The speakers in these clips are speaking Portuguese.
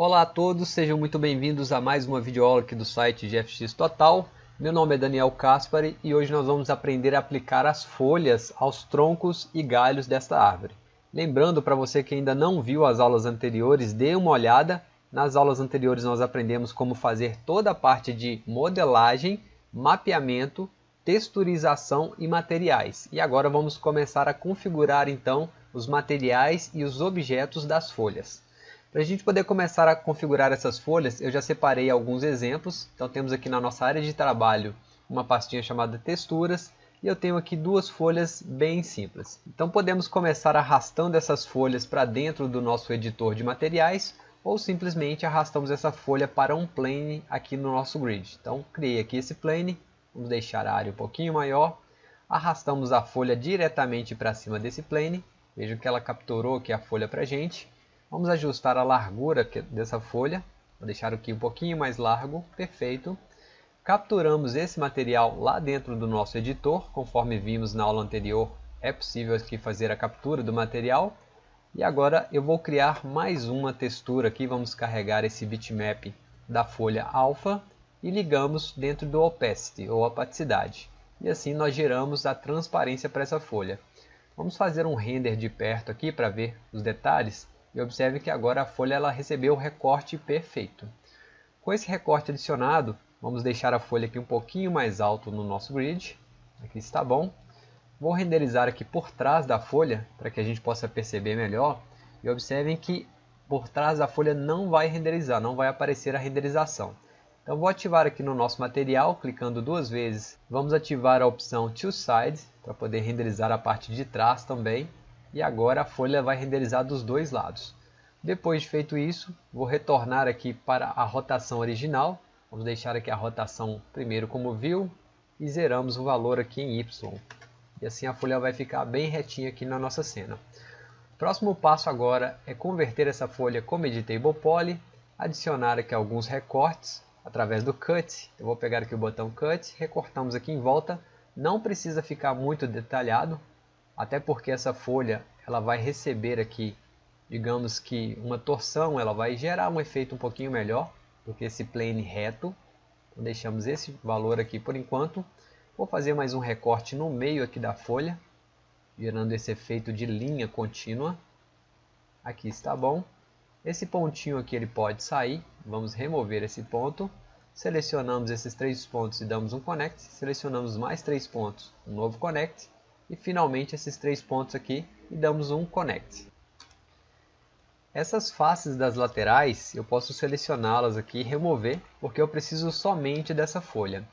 Olá a todos, sejam muito bem-vindos a mais uma videoaula aqui do site GFX Total. Meu nome é Daniel Caspari e hoje nós vamos aprender a aplicar as folhas aos troncos e galhos desta árvore. Lembrando para você que ainda não viu as aulas anteriores, dê uma olhada. Nas aulas anteriores nós aprendemos como fazer toda a parte de modelagem, mapeamento, texturização e materiais. E agora vamos começar a configurar então os materiais e os objetos das folhas. Para a gente poder começar a configurar essas folhas, eu já separei alguns exemplos. Então temos aqui na nossa área de trabalho uma pastinha chamada texturas e eu tenho aqui duas folhas bem simples. Então podemos começar arrastando essas folhas para dentro do nosso editor de materiais ou simplesmente arrastamos essa folha para um plane aqui no nosso grid. Então criei aqui esse plane, vamos deixar a área um pouquinho maior, arrastamos a folha diretamente para cima desse plane, veja que ela capturou aqui a folha para a gente Vamos ajustar a largura dessa folha, vou deixar aqui um pouquinho mais largo, perfeito. Capturamos esse material lá dentro do nosso editor, conforme vimos na aula anterior, é possível aqui fazer a captura do material. E agora eu vou criar mais uma textura aqui, vamos carregar esse bitmap da folha alfa e ligamos dentro do opacity ou opacidade. E assim nós geramos a transparência para essa folha. Vamos fazer um render de perto aqui para ver os detalhes. E observe que agora a folha ela recebeu o recorte perfeito. Com esse recorte adicionado, vamos deixar a folha aqui um pouquinho mais alto no nosso grid. Aqui está bom. Vou renderizar aqui por trás da folha, para que a gente possa perceber melhor. E observem que por trás da folha não vai renderizar, não vai aparecer a renderização. Então vou ativar aqui no nosso material, clicando duas vezes. Vamos ativar a opção To Side, para poder renderizar a parte de trás também e agora a folha vai renderizar dos dois lados. Depois de feito isso, vou retornar aqui para a rotação original. Vamos deixar aqui a rotação primeiro como view e zeramos o valor aqui em Y. E assim a folha vai ficar bem retinha aqui na nossa cena. Próximo passo agora é converter essa folha como Editable Poly, adicionar aqui alguns recortes através do Cut. Eu vou pegar aqui o botão Cut, recortamos aqui em volta. Não precisa ficar muito detalhado, até porque essa folha ela vai receber aqui, digamos que uma torção, ela vai gerar um efeito um pouquinho melhor do que esse plane reto. Então, deixamos esse valor aqui por enquanto. Vou fazer mais um recorte no meio aqui da folha, gerando esse efeito de linha contínua. Aqui está bom. Esse pontinho aqui ele pode sair, vamos remover esse ponto. Selecionamos esses três pontos e damos um connect. Selecionamos mais três pontos, um novo connect e finalmente esses três pontos aqui e damos um connect. Essas faces das laterais eu posso selecioná-las aqui e remover porque eu preciso somente dessa folha.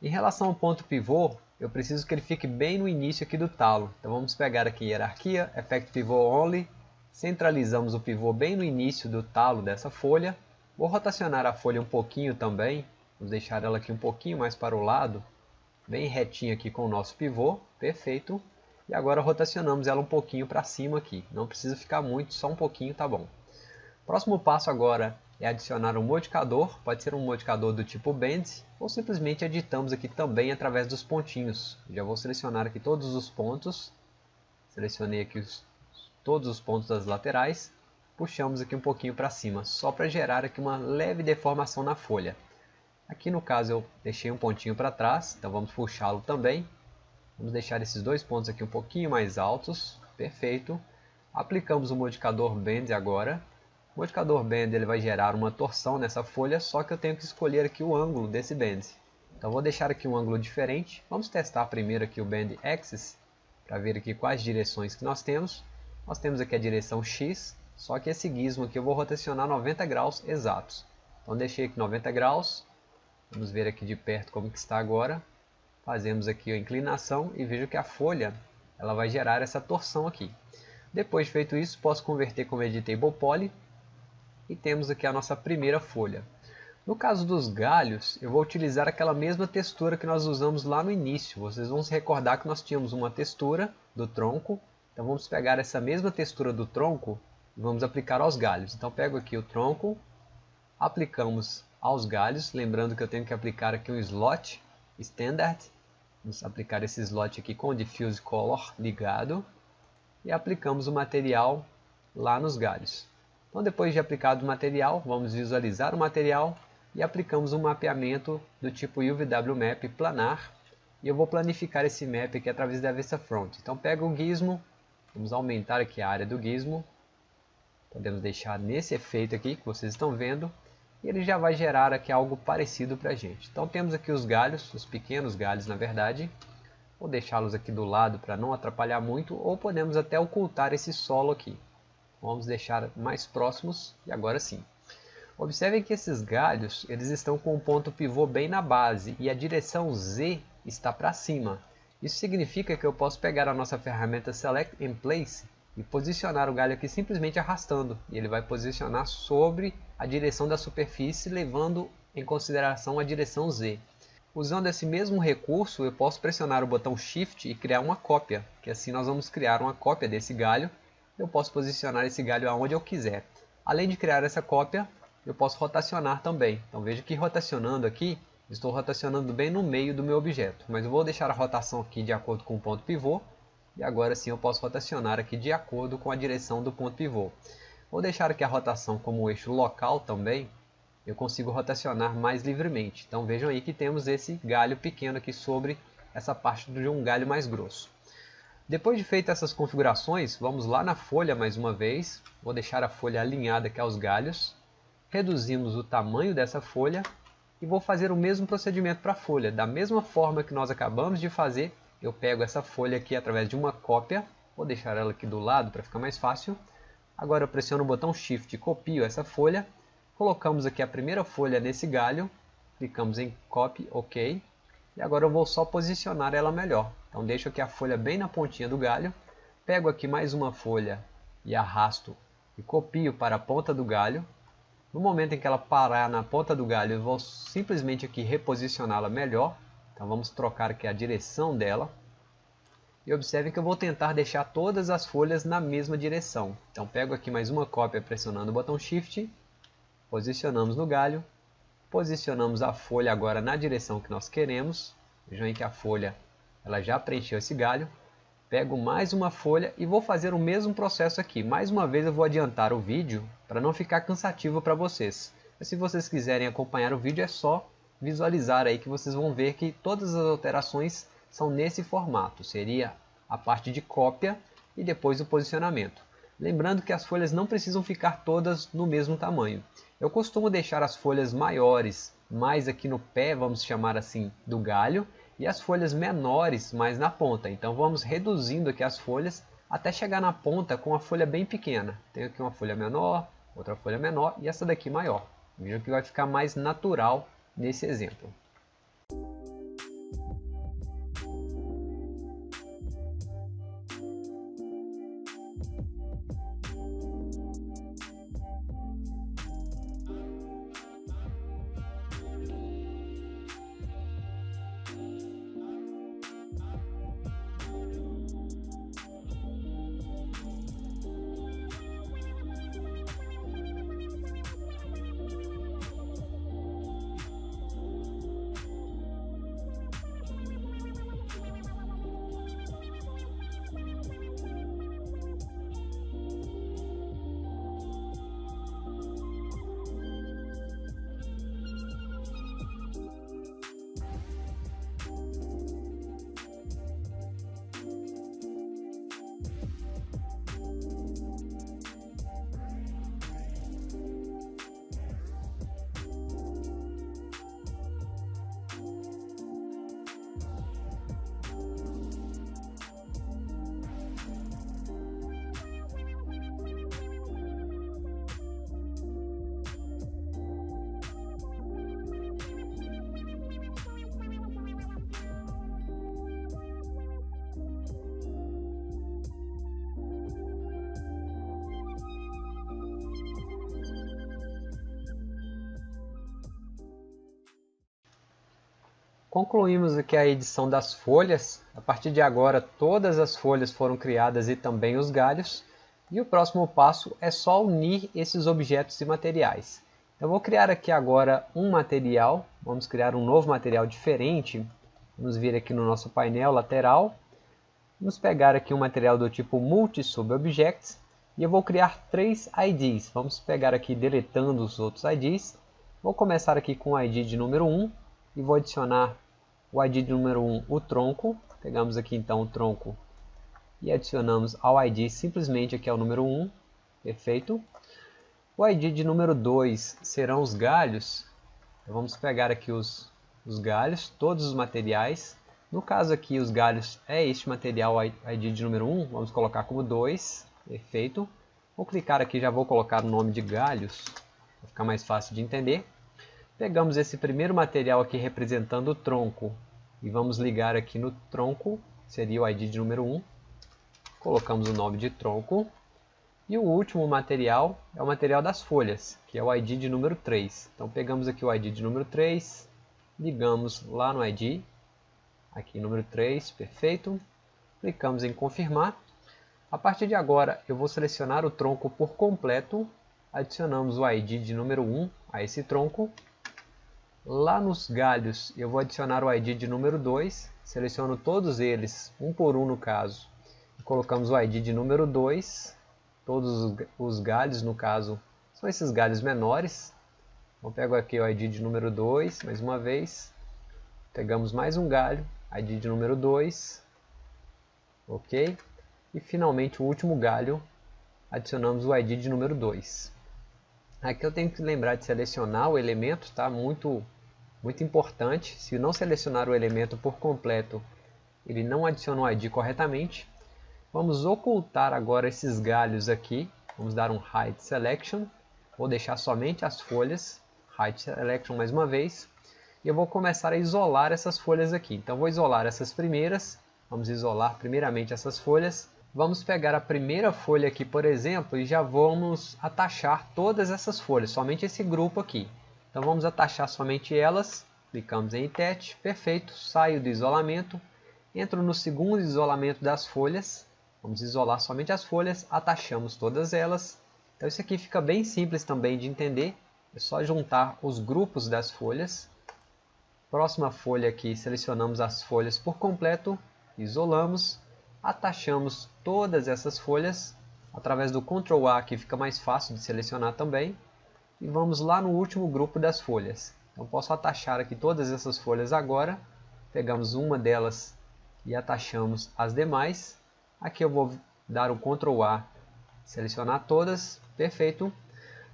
Em relação ao ponto pivô, eu preciso que ele fique bem no início aqui do talo. Então vamos pegar aqui hierarquia, effect pivot only, centralizamos o pivô bem no início do talo dessa folha. Vou rotacionar a folha um pouquinho também, vamos deixar ela aqui um pouquinho mais para o lado, bem retinha aqui com o nosso pivô, perfeito. E agora rotacionamos ela um pouquinho para cima aqui, não precisa ficar muito, só um pouquinho tá bom. Próximo passo agora é adicionar um modificador, pode ser um modificador do tipo Bend, ou simplesmente editamos aqui também através dos pontinhos. Já vou selecionar aqui todos os pontos, selecionei aqui os, todos os pontos das laterais, puxamos aqui um pouquinho para cima, só para gerar aqui uma leve deformação na folha. Aqui no caso eu deixei um pontinho para trás, então vamos puxá-lo também. Vamos deixar esses dois pontos aqui um pouquinho mais altos, perfeito. Aplicamos o modificador Bend agora. O modificador Bend ele vai gerar uma torção nessa folha, só que eu tenho que escolher aqui o ângulo desse Bend. Então vou deixar aqui um ângulo diferente. Vamos testar primeiro aqui o Bend Axis, para ver aqui quais direções que nós temos. Nós temos aqui a direção X, só que esse gizmo aqui eu vou rotacionar 90 graus exatos. Então deixei aqui 90 graus, Vamos ver aqui de perto como que está agora. Fazemos aqui a inclinação e vejo que a folha ela vai gerar essa torção aqui. Depois de feito isso, posso converter como Editable Poly e temos aqui a nossa primeira folha. No caso dos galhos, eu vou utilizar aquela mesma textura que nós usamos lá no início. Vocês vão se recordar que nós tínhamos uma textura do tronco. Então vamos pegar essa mesma textura do tronco e vamos aplicar aos galhos. Então pego aqui o tronco, aplicamos aos galhos, lembrando que eu tenho que aplicar aqui um slot standard, vamos aplicar esse slot aqui com o diffuse color ligado e aplicamos o material lá nos galhos. Então depois de aplicado o material, vamos visualizar o material e aplicamos um mapeamento do tipo UVW Map planar. E eu vou planificar esse map aqui através da Vista Front. Então pego o gizmo, vamos aumentar aqui a área do gizmo. Podemos deixar nesse efeito aqui que vocês estão vendo. E ele já vai gerar aqui algo parecido para a gente. Então temos aqui os galhos, os pequenos galhos na verdade. Vou deixá-los aqui do lado para não atrapalhar muito. Ou podemos até ocultar esse solo aqui. Vamos deixar mais próximos e agora sim. Observem que esses galhos eles estão com o ponto pivô bem na base e a direção Z está para cima. Isso significa que eu posso pegar a nossa ferramenta Select in Place e posicionar o galho aqui simplesmente arrastando. E ele vai posicionar sobre a direção da superfície, levando em consideração a direção Z. Usando esse mesmo recurso, eu posso pressionar o botão Shift e criar uma cópia, que assim nós vamos criar uma cópia desse galho eu posso posicionar esse galho aonde eu quiser. Além de criar essa cópia, eu posso rotacionar também. Então veja que rotacionando aqui, estou rotacionando bem no meio do meu objeto. Mas eu vou deixar a rotação aqui de acordo com o ponto pivô. E agora sim eu posso rotacionar aqui de acordo com a direção do ponto pivô. Vou deixar aqui a rotação como eixo local também. Eu consigo rotacionar mais livremente. Então vejam aí que temos esse galho pequeno aqui sobre essa parte de um galho mais grosso. Depois de feitas essas configurações, vamos lá na folha mais uma vez. Vou deixar a folha alinhada aqui aos galhos. Reduzimos o tamanho dessa folha e vou fazer o mesmo procedimento para a folha. Da mesma forma que nós acabamos de fazer, eu pego essa folha aqui através de uma cópia. Vou deixar ela aqui do lado para ficar mais fácil. Agora eu pressiono o botão Shift e copio essa folha. Colocamos aqui a primeira folha nesse galho. Clicamos em Copy, OK. E agora eu vou só posicionar ela melhor. Então deixo aqui a folha bem na pontinha do galho. Pego aqui mais uma folha e arrasto e copio para a ponta do galho. No momento em que ela parar na ponta do galho, eu vou simplesmente aqui reposicioná-la melhor. Então vamos trocar aqui a direção dela. E observe que eu vou tentar deixar todas as folhas na mesma direção. Então pego aqui mais uma cópia pressionando o botão Shift, posicionamos no galho, Posicionamos a folha agora na direção que nós queremos. Vejam aí que a folha ela já preencheu esse galho. Pego mais uma folha e vou fazer o mesmo processo aqui. Mais uma vez eu vou adiantar o vídeo para não ficar cansativo para vocês. Mas se vocês quiserem acompanhar o vídeo é só visualizar aí que vocês vão ver que todas as alterações são nesse formato. Seria a parte de cópia e depois o posicionamento. Lembrando que as folhas não precisam ficar todas no mesmo tamanho. Eu costumo deixar as folhas maiores mais aqui no pé, vamos chamar assim, do galho, e as folhas menores mais na ponta. Então vamos reduzindo aqui as folhas até chegar na ponta com a folha bem pequena. Tenho aqui uma folha menor, outra folha menor e essa daqui maior. Veja que vai ficar mais natural nesse exemplo. Concluímos aqui a edição das folhas. A partir de agora todas as folhas foram criadas e também os galhos. E o próximo passo é só unir esses objetos e materiais. Eu vou criar aqui agora um material. Vamos criar um novo material diferente. Vamos vir aqui no nosso painel lateral. Vamos pegar aqui um material do tipo Multi-Subobjects. E eu vou criar três IDs. Vamos pegar aqui deletando os outros IDs. Vou começar aqui com o ID de número 1 e vou adicionar o ID de número 1, o tronco. Pegamos aqui então o tronco e adicionamos ao ID simplesmente aqui é o número 1. Perfeito. O ID de número 2 serão os galhos. Então, vamos pegar aqui os, os galhos, todos os materiais. No caso aqui, os galhos é este material ID de número 1. Vamos colocar como 2. Perfeito. Vou clicar aqui, já vou colocar o nome de galhos, para ficar mais fácil de entender. Pegamos esse primeiro material aqui representando o tronco e vamos ligar aqui no tronco, seria o ID de número 1. Colocamos o nome de tronco. E o último material é o material das folhas, que é o ID de número 3. Então pegamos aqui o ID de número 3, ligamos lá no ID, aqui número 3, perfeito. Clicamos em confirmar. A partir de agora eu vou selecionar o tronco por completo, adicionamos o ID de número 1 a esse tronco. Lá nos galhos eu vou adicionar o ID de número 2, seleciono todos eles, um por um no caso. Colocamos o ID de número 2 todos os galhos, no caso, são esses galhos menores. Então pego aqui o ID de número 2, mais uma vez. Pegamos mais um galho, ID de número 2. Ok? E finalmente o último galho, adicionamos o ID de número 2. Aqui eu tenho que lembrar de selecionar o elemento, tá? Muito, muito importante. Se não selecionar o elemento por completo, ele não adiciona o ID corretamente. Vamos ocultar agora esses galhos aqui. Vamos dar um Hide Selection. Vou deixar somente as folhas. Hide Selection mais uma vez. E eu vou começar a isolar essas folhas aqui. Então vou isolar essas primeiras. Vamos isolar primeiramente essas folhas. Vamos pegar a primeira folha aqui, por exemplo, e já vamos atachar todas essas folhas, somente esse grupo aqui. Então vamos atachar somente elas, clicamos em Attach, perfeito, saio do isolamento, entro no segundo isolamento das folhas, Vamos isolar somente as folhas, atachamos todas elas. Então isso aqui fica bem simples também de entender. É só juntar os grupos das folhas. Próxima folha aqui, selecionamos as folhas por completo, isolamos, atachamos todas essas folhas. Através do Ctrl A aqui fica mais fácil de selecionar também. E vamos lá no último grupo das folhas. Então posso atachar aqui todas essas folhas agora. Pegamos uma delas e atachamos as demais. Aqui eu vou dar o Ctrl A, selecionar todas, perfeito.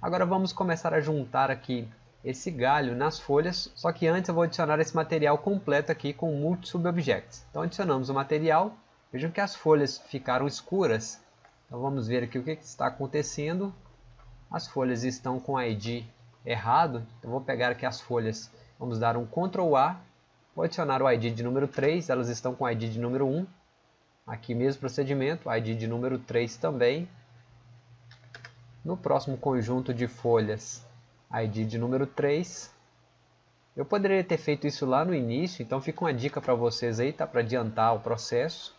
Agora vamos começar a juntar aqui esse galho nas folhas, só que antes eu vou adicionar esse material completo aqui com Multi Subobjects. Então adicionamos o material, vejam que as folhas ficaram escuras, então vamos ver aqui o que está acontecendo. As folhas estão com ID errado, então vou pegar aqui as folhas, vamos dar um Ctrl A, vou adicionar o ID de número 3, elas estão com ID de número 1, Aqui mesmo procedimento, ID de número 3 também. No próximo conjunto de folhas, ID de número 3. Eu poderia ter feito isso lá no início, então fica uma dica para vocês aí, tá? Para adiantar o processo.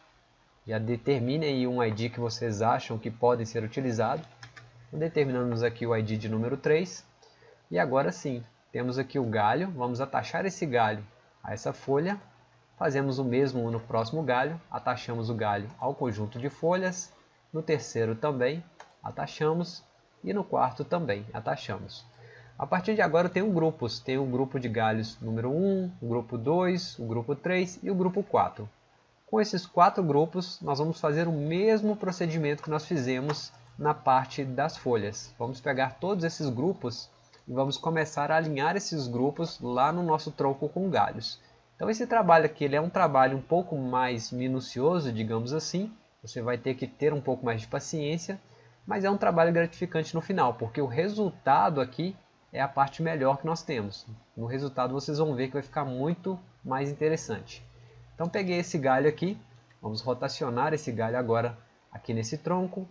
Já determinem um ID que vocês acham que podem ser utilizados. Determinamos aqui o ID de número 3. E agora sim, temos aqui o galho. Vamos atachar esse galho a essa folha Fazemos o mesmo no próximo galho, atachamos o galho ao conjunto de folhas, no terceiro também atachamos e no quarto também atachamos. A partir de agora eu tenho grupos, tenho o grupo de galhos número 1, o grupo 2, o grupo 3 e o grupo 4. Com esses quatro grupos nós vamos fazer o mesmo procedimento que nós fizemos na parte das folhas. Vamos pegar todos esses grupos e vamos começar a alinhar esses grupos lá no nosso tronco com galhos. Então esse trabalho aqui ele é um trabalho um pouco mais minucioso, digamos assim. Você vai ter que ter um pouco mais de paciência, mas é um trabalho gratificante no final, porque o resultado aqui é a parte melhor que nós temos. No resultado vocês vão ver que vai ficar muito mais interessante. Então peguei esse galho aqui, vamos rotacionar esse galho agora aqui nesse tronco,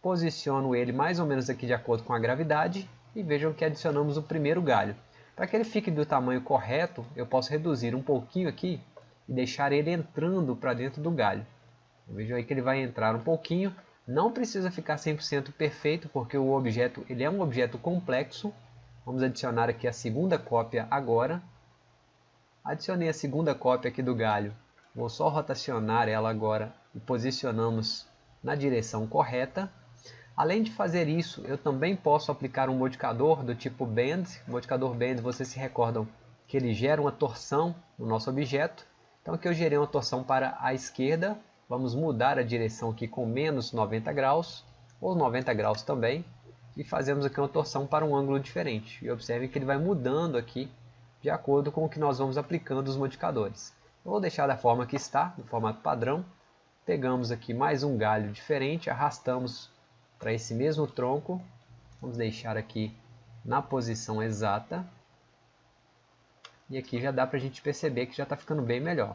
posiciono ele mais ou menos aqui de acordo com a gravidade e vejam que adicionamos o primeiro galho. Para que ele fique do tamanho correto, eu posso reduzir um pouquinho aqui e deixar ele entrando para dentro do galho. Veja aí que ele vai entrar um pouquinho. Não precisa ficar 100% perfeito, porque o objeto ele é um objeto complexo. Vamos adicionar aqui a segunda cópia agora. Adicionei a segunda cópia aqui do galho. Vou só rotacionar ela agora e posicionamos na direção correta. Além de fazer isso, eu também posso aplicar um modificador do tipo Bend. O modificador Bend, vocês se recordam que ele gera uma torção no nosso objeto. Então aqui eu gerei uma torção para a esquerda. Vamos mudar a direção aqui com menos 90 graus, ou 90 graus também. E fazemos aqui uma torção para um ângulo diferente. E observe que ele vai mudando aqui de acordo com o que nós vamos aplicando os modificadores. Vou deixar da forma que está, no formato padrão. Pegamos aqui mais um galho diferente, arrastamos para esse mesmo tronco. Vamos deixar aqui na posição exata. E aqui já dá para a gente perceber que já está ficando bem melhor.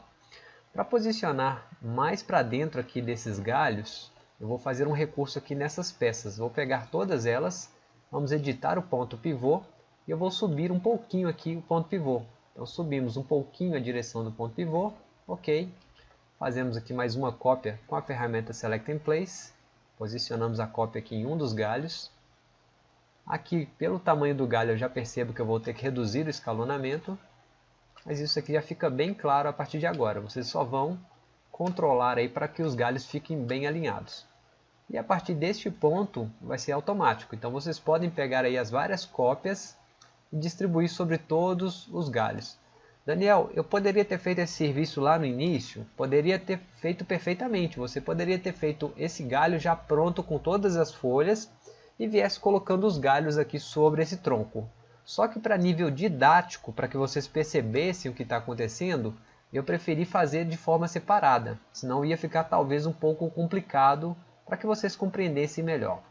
Para posicionar mais para dentro aqui desses galhos, eu vou fazer um recurso aqui nessas peças. Vou pegar todas elas, vamos editar o ponto pivô e eu vou subir um pouquinho aqui o ponto pivô. Então subimos um pouquinho a direção do ponto pivô, ok. Fazemos aqui mais uma cópia com a ferramenta Select in Place. Posicionamos a cópia aqui em um dos galhos. Aqui, pelo tamanho do galho, eu já percebo que eu vou ter que reduzir o escalonamento. Mas isso aqui já fica bem claro a partir de agora. Vocês só vão controlar aí para que os galhos fiquem bem alinhados. E a partir deste ponto vai ser automático. Então vocês podem pegar aí as várias cópias e distribuir sobre todos os galhos. Daniel, eu poderia ter feito esse serviço lá no início? Poderia ter feito perfeitamente. Você poderia ter feito esse galho já pronto com todas as folhas e viesse colocando os galhos aqui sobre esse tronco. Só que para nível didático, para que vocês percebessem o que está acontecendo, eu preferi fazer de forma separada, senão ia ficar talvez um pouco complicado para que vocês compreendessem melhor.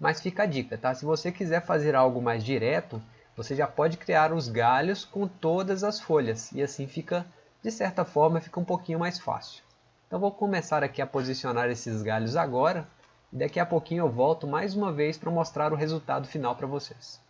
Mas fica a dica, tá? Se você quiser fazer algo mais direto, você já pode criar os galhos com todas as folhas e assim fica, de certa forma, fica um pouquinho mais fácil. Então vou começar aqui a posicionar esses galhos agora e daqui a pouquinho eu volto mais uma vez para mostrar o resultado final para vocês.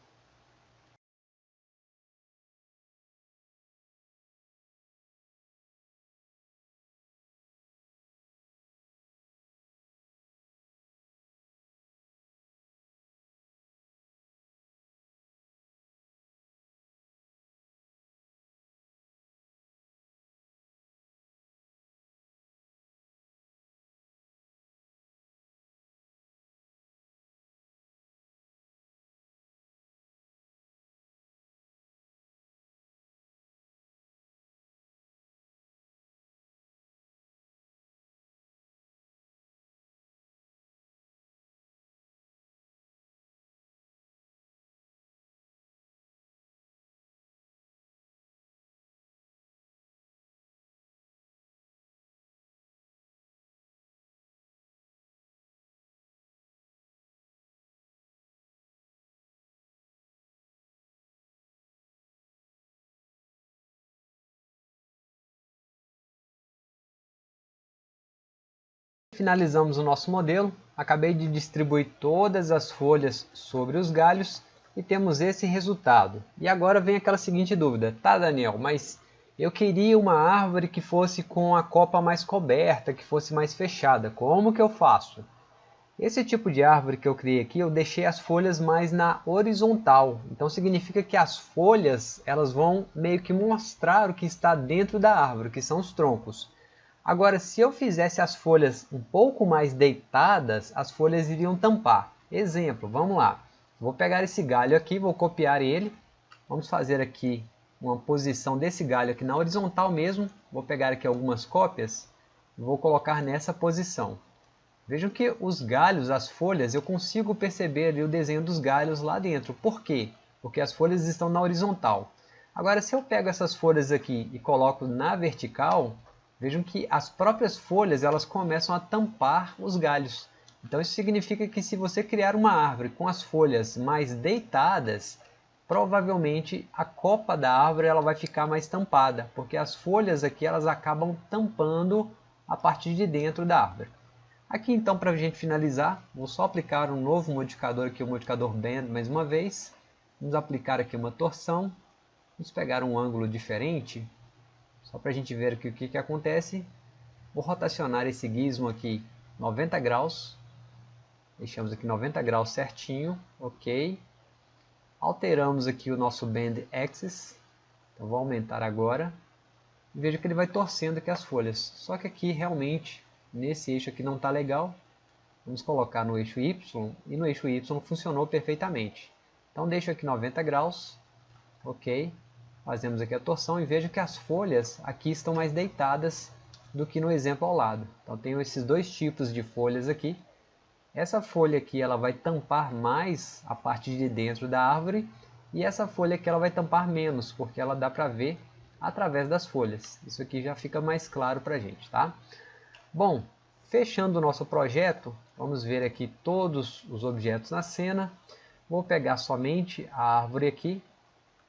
Finalizamos o nosso modelo, acabei de distribuir todas as folhas sobre os galhos e temos esse resultado. E agora vem aquela seguinte dúvida, tá Daniel, mas eu queria uma árvore que fosse com a copa mais coberta, que fosse mais fechada, como que eu faço? Esse tipo de árvore que eu criei aqui, eu deixei as folhas mais na horizontal. Então significa que as folhas elas vão meio que mostrar o que está dentro da árvore, que são os troncos. Agora, se eu fizesse as folhas um pouco mais deitadas, as folhas iriam tampar. Exemplo, vamos lá. Vou pegar esse galho aqui, vou copiar ele. Vamos fazer aqui uma posição desse galho aqui na horizontal mesmo. Vou pegar aqui algumas cópias e vou colocar nessa posição. Vejam que os galhos, as folhas, eu consigo perceber ali o desenho dos galhos lá dentro. Por quê? Porque as folhas estão na horizontal. Agora, se eu pego essas folhas aqui e coloco na vertical, Vejam que as próprias folhas elas começam a tampar os galhos. Então isso significa que se você criar uma árvore com as folhas mais deitadas, provavelmente a copa da árvore ela vai ficar mais tampada, porque as folhas aqui elas acabam tampando a partir de dentro da árvore. Aqui então para a gente finalizar, vou só aplicar um novo modificador aqui, o modificador Bend mais uma vez. Vamos aplicar aqui uma torção, vamos pegar um ângulo diferente só para a gente ver aqui o que, que acontece. Vou rotacionar esse gizmo aqui 90 graus. Deixamos aqui 90 graus certinho, ok. Alteramos aqui o nosso Bend Axis. Então vou aumentar agora. E veja que ele vai torcendo aqui as folhas. Só que aqui realmente, nesse eixo aqui não está legal. Vamos colocar no eixo Y e no eixo Y funcionou perfeitamente. Então deixo aqui 90 graus, ok. Fazemos aqui a torção e vejo que as folhas aqui estão mais deitadas do que no exemplo ao lado. Então tenho esses dois tipos de folhas aqui. Essa folha aqui ela vai tampar mais a parte de dentro da árvore e essa folha aqui ela vai tampar menos, porque ela dá para ver através das folhas. Isso aqui já fica mais claro para a gente, tá? Bom, fechando o nosso projeto, vamos ver aqui todos os objetos na cena. Vou pegar somente a árvore aqui,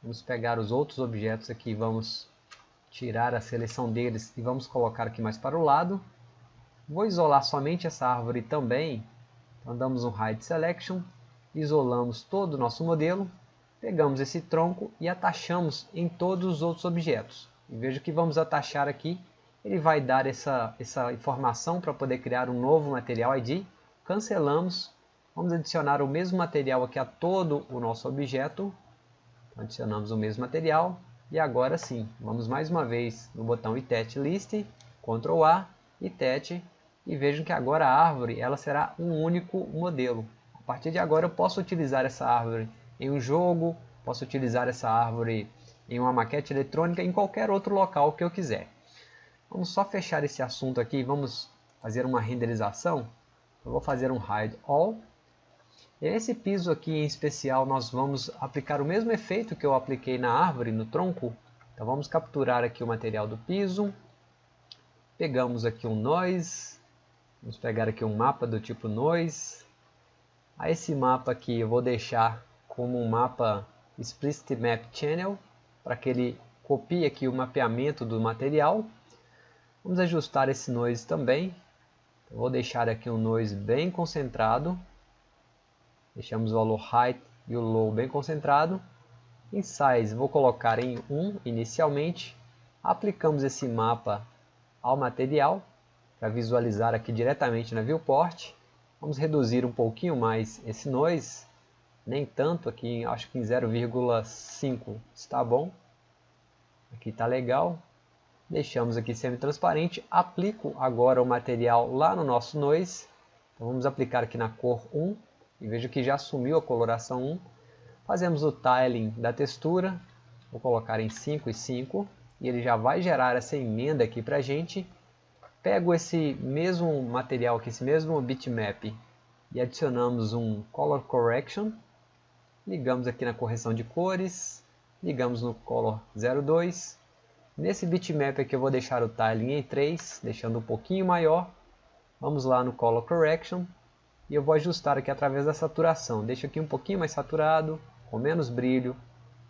vamos pegar os outros objetos aqui, vamos tirar a seleção deles e vamos colocar aqui mais para o lado. Vou isolar somente essa árvore também, então damos um Hide Selection, isolamos todo o nosso modelo Pegamos esse tronco e atachamos em todos os outros objetos. E veja que vamos atachar aqui, ele vai dar essa, essa informação para poder criar um novo material ID. Cancelamos, vamos adicionar o mesmo material aqui a todo o nosso objeto. Adicionamos o mesmo material e agora sim, vamos mais uma vez no botão itet list, Ctrl A, itet e vejam que agora a árvore ela será um único modelo. A partir de agora eu posso utilizar essa árvore em um jogo, posso utilizar essa árvore em uma maquete eletrônica, em qualquer outro local que eu quiser. Vamos só fechar esse assunto aqui, vamos fazer uma renderização. Eu vou fazer um hide all. Esse piso aqui em especial nós vamos aplicar o mesmo efeito que eu apliquei na árvore, no tronco. Então vamos capturar aqui o material do piso. Pegamos aqui um noise. Vamos pegar aqui um mapa do tipo noise. A esse mapa aqui eu vou deixar como um mapa Explicit Map Channel, para que ele copie aqui o mapeamento do material. Vamos ajustar esse noise também. Eu vou deixar aqui um noise bem concentrado. Deixamos o valor height e o low bem concentrado. Em size vou colocar em 1 inicialmente. Aplicamos esse mapa ao material para visualizar aqui diretamente na viewport. Vamos reduzir um pouquinho mais esse noise nem tanto aqui, acho que em 0,5 está bom. Aqui está legal. Deixamos aqui semi-transparente. Aplico agora o material lá no nosso noise. Então vamos aplicar aqui na cor 1. E veja que já assumiu a coloração 1. Fazemos o tiling da textura. Vou colocar em 5 e 5. E ele já vai gerar essa emenda aqui para a gente. Pego esse mesmo material aqui, esse mesmo bitmap. E adicionamos um Color Correction ligamos aqui na correção de cores, ligamos no Color 02. Nesse bitmap aqui eu vou deixar o tiling em 3, deixando um pouquinho maior. Vamos lá no Color Correction e eu vou ajustar aqui através da saturação. Deixo aqui um pouquinho mais saturado, com menos brilho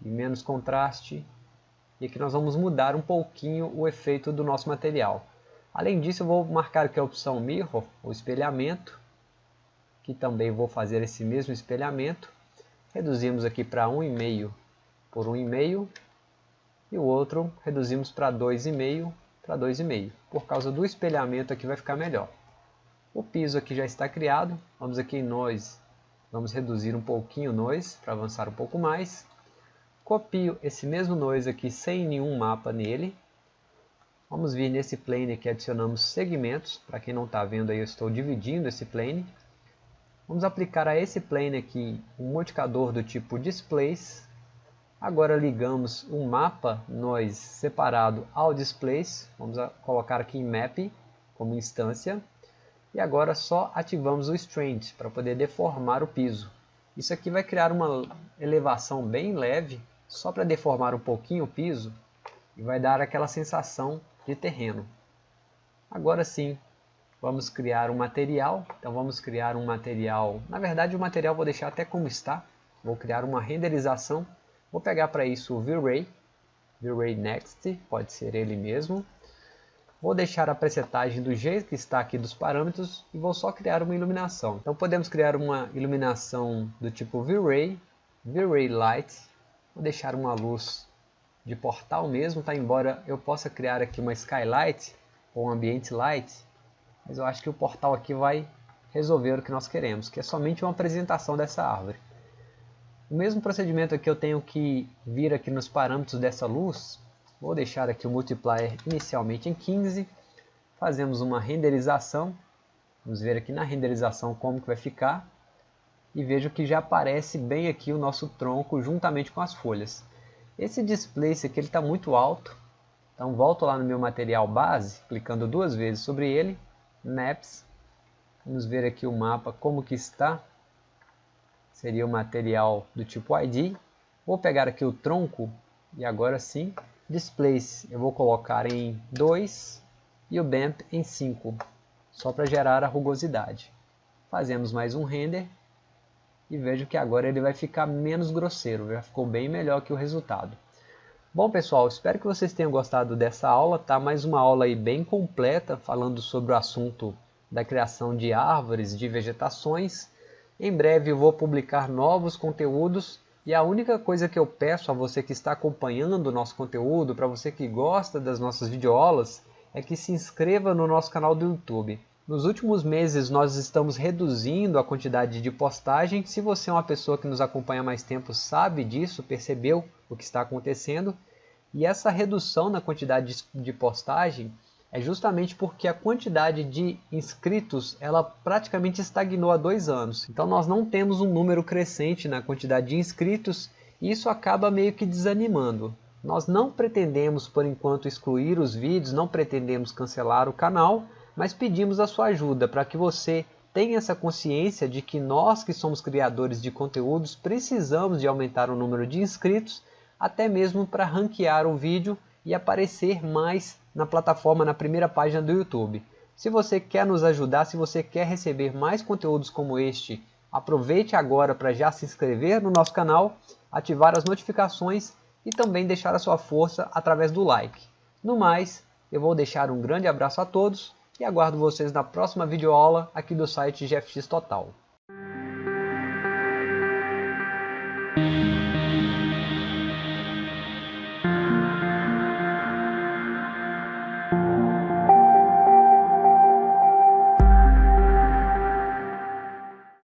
e menos contraste. E aqui nós vamos mudar um pouquinho o efeito do nosso material. Além disso, eu vou marcar aqui a opção Mirror, o espelhamento, que também vou fazer esse mesmo espelhamento. Reduzimos aqui para 1,5 por 1,5 e o outro reduzimos para 2,5 para 2,5. Por causa do espelhamento aqui vai ficar melhor. O piso aqui já está criado. Vamos aqui em Noise. Vamos reduzir um pouquinho o Noise para avançar um pouco mais. Copio esse mesmo Noise aqui sem nenhum mapa nele. Vamos vir nesse plane aqui, adicionamos segmentos. Para quem não está vendo aí, eu estou dividindo esse plane. Vamos aplicar a esse plane aqui um modificador do tipo Displace. Agora ligamos um mapa noise separado ao Displace. Vamos colocar aqui em Map como instância. E agora só ativamos o Strand para poder deformar o piso. Isso aqui vai criar uma elevação bem leve, só para deformar um pouquinho o piso e vai dar aquela sensação de terreno. Agora sim, Vamos criar um material, então vamos criar um material, na verdade o material vou deixar até como está, vou criar uma renderização, vou pegar para isso o V-Ray, V-Ray Next, pode ser ele mesmo, vou deixar a presetagem do jeito que está aqui dos parâmetros e vou só criar uma iluminação. Então podemos criar uma iluminação do tipo V-Ray, V-Ray Light, vou deixar uma luz de portal mesmo, tá? embora eu possa criar aqui uma Skylight ou um Ambient Light, mas eu acho que o portal aqui vai resolver o que nós queremos, que é somente uma apresentação dessa árvore. O mesmo procedimento aqui eu tenho que vir aqui nos parâmetros dessa luz, vou deixar aqui o multiplier inicialmente em 15, fazemos uma renderização, Vamos ver aqui na renderização como que vai ficar. E vejo que já aparece bem aqui o nosso tronco juntamente com as folhas. Esse displace aqui está muito alto. Então volto lá no meu material base, clicando duas vezes sobre ele. Maps. Vamos ver aqui o mapa como que está. Seria o material do tipo ID. Vou pegar aqui o tronco e agora sim, Displace eu vou colocar em 2 e o Bump em 5 só para gerar a rugosidade. Fazemos mais um render e vejo que agora ele vai ficar menos grosseiro, já ficou bem melhor que o resultado. Bom pessoal, espero que vocês tenham gostado dessa aula, tá? Mais uma aula aí bem completa, falando sobre o assunto da criação de árvores, de vegetações. Em breve eu vou publicar novos conteúdos e a única coisa que eu peço a você que está acompanhando o nosso conteúdo, para você que gosta das nossas videoaulas, é que se inscreva no nosso canal do YouTube. Nos últimos meses nós estamos reduzindo a quantidade de postagem. Se você é uma pessoa que nos acompanha há mais tempo, sabe disso, percebeu o que está acontecendo. E essa redução na quantidade de postagem é justamente porque a quantidade de inscritos ela praticamente estagnou há dois anos. Então nós não temos um número crescente na quantidade de inscritos e isso acaba meio que desanimando. Nós não pretendemos por enquanto excluir os vídeos, não pretendemos cancelar o canal, mas pedimos a sua ajuda para que você tenha essa consciência de que nós que somos criadores de conteúdos precisamos de aumentar o número de inscritos, até mesmo para ranquear o vídeo e aparecer mais na plataforma na primeira página do YouTube. Se você quer nos ajudar, se você quer receber mais conteúdos como este, aproveite agora para já se inscrever no nosso canal, ativar as notificações e também deixar a sua força através do like. No mais, eu vou deixar um grande abraço a todos e aguardo vocês na próxima videoaula aqui do site GFX Total.